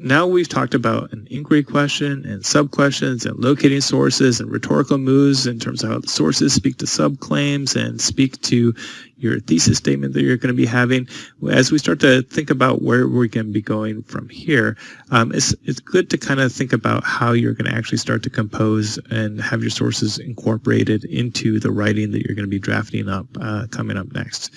Now we've talked about an inquiry question and sub-questions and locating sources and rhetorical moves in terms of how the sources speak to sub-claims and speak to your thesis statement that you're going to be having. As we start to think about where we're going to be going from here, um, it's, it's good to kind of think about how you're going to actually start to compose and have your sources incorporated into the writing that you're going to be drafting up uh, coming up next.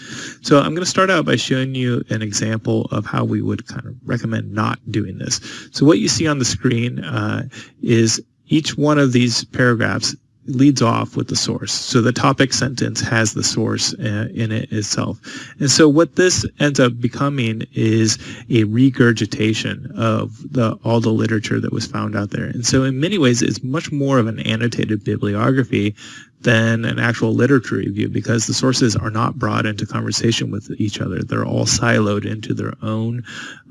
So I'm going to start out by showing you an example of how we would kind of recommend not doing this. So what you see on the screen uh, is each one of these paragraphs leads off with the source. So the topic sentence has the source uh, in it itself. And so what this ends up becoming is a regurgitation of the, all the literature that was found out there. And so in many ways, it's much more of an annotated bibliography than an actual literature review because the sources are not brought into conversation with each other. They're all siloed into their own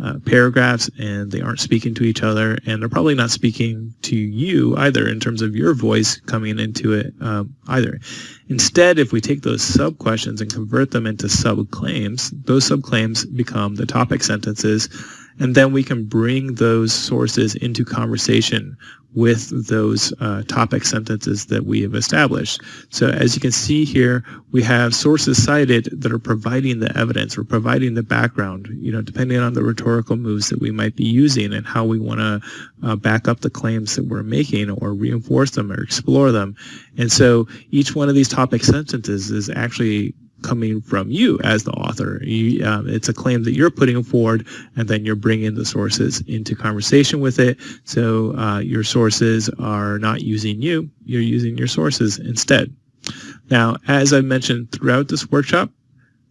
uh, paragraphs and they aren't speaking to each other and they're probably not speaking to you either in terms of your voice coming into it um, either. Instead, if we take those sub-questions and convert them into sub-claims, those sub-claims become the topic sentences and then we can bring those sources into conversation with those uh, topic sentences that we have established. So as you can see here, we have sources cited that are providing the evidence or providing the background, you know, depending on the rhetorical moves that we might be using and how we want to uh, back up the claims that we're making or reinforce them or explore them. And so each one of these topic sentences is actually coming from you as the author. You, um, it's a claim that you're putting forward, and then you're bringing the sources into conversation with it. So uh, your sources are not using you; you're using your sources instead. Now, as I mentioned throughout this workshop,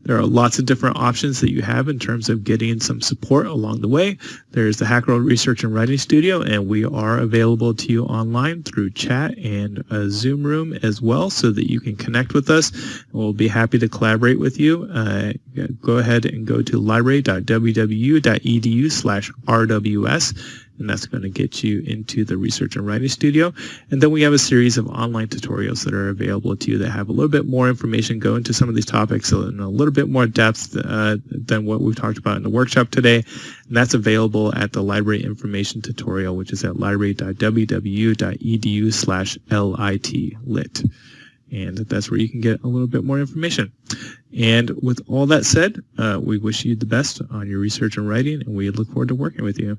there are lots of different options that you have in terms of getting some support along the way. There's the Hacherl Research and Writing Studio, and we are available to you online through chat and a Zoom room as well so that you can connect with us. We'll be happy to collaborate with you. Uh, go ahead and go to library.wwu.edu slash RWS and that's going to get you into the research and writing studio. And then we have a series of online tutorials that are available to you that have a little bit more information, go into some of these topics in a little bit more depth uh, than what we've talked about in the workshop today. And that's available at the library information tutorial, which is at library.wwu.edu slash lit. And that's where you can get a little bit more information. And with all that said, uh, we wish you the best on your research and writing, and we look forward to working with you.